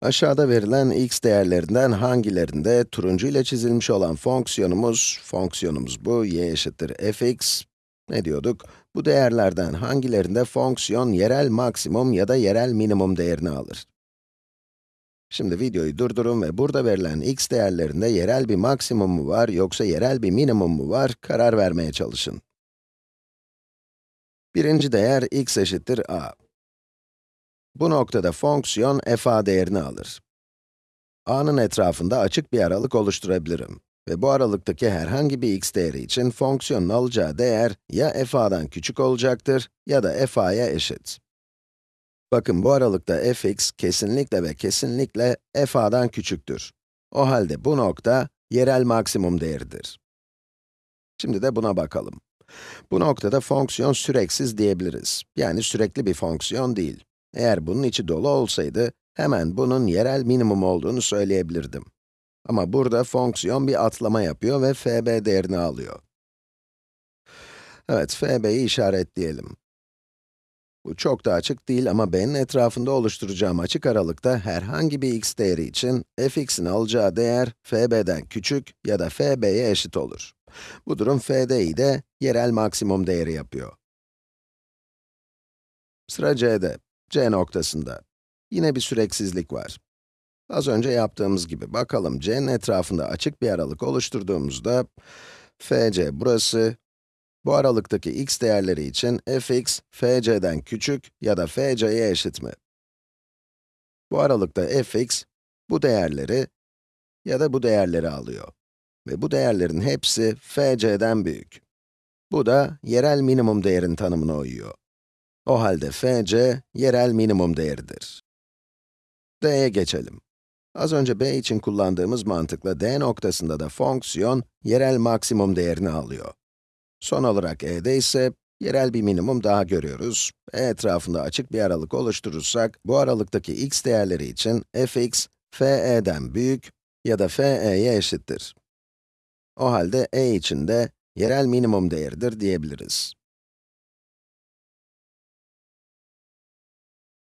Aşağıda verilen x değerlerinden hangilerinde turuncu ile çizilmiş olan fonksiyonumuz, fonksiyonumuz bu, y eşittir fx, ne diyorduk? Bu değerlerden hangilerinde fonksiyon yerel maksimum ya da yerel minimum değerini alır? Şimdi videoyu durdurun ve burada verilen x değerlerinde yerel bir maksimum mu var yoksa yerel bir minimum mu var karar vermeye çalışın. Birinci değer x eşittir a. Bu noktada fonksiyon f a değerini alır. a'nın etrafında açık bir aralık oluşturabilirim. Ve bu aralıktaki herhangi bir x değeri için fonksiyonun alacağı değer ya f a'dan küçük olacaktır ya da f a'ya eşit. Bakın bu aralıkta fx kesinlikle ve kesinlikle f a'dan küçüktür. O halde bu nokta yerel maksimum değeridir. Şimdi de buna bakalım. Bu noktada fonksiyon süreksiz diyebiliriz. Yani sürekli bir fonksiyon değil. Eğer bunun içi dolu olsaydı, hemen bunun yerel minimum olduğunu söyleyebilirdim. Ama burada fonksiyon bir atlama yapıyor ve fb değerini alıyor. Evet, fb'yi işaretleyelim. Bu çok da açık değil ama b'nin etrafında oluşturacağım açık aralıkta herhangi bir x değeri için fx'in alacağı değer fb'den küçük ya da fb'ye eşit olur. Bu durum fd'yi de yerel maksimum değeri yapıyor. Sıra c'de, c noktasında. Yine bir süreksizlik var. Az önce yaptığımız gibi, bakalım c'nin etrafında açık bir aralık oluşturduğumuzda, fc burası, bu aralıktaki x değerleri için fx, fc'den küçük ya da fc'ye eşit mi? Bu aralıkta fx, bu değerleri ya da bu değerleri alıyor. Ve bu değerlerin hepsi fc'den büyük. Bu da yerel minimum değerin tanımına uyuyor. O halde fc, yerel minimum değeridir. d'ye geçelim. Az önce b için kullandığımız mantıkla d noktasında da fonksiyon, yerel maksimum değerini alıyor. Son olarak e'de ise, yerel bir minimum daha görüyoruz. e etrafında açık bir aralık oluşturursak, bu aralıktaki x değerleri için fx, fe'den büyük ya da fe'ye eşittir. O halde e için de yerel minimum değeridir diyebiliriz.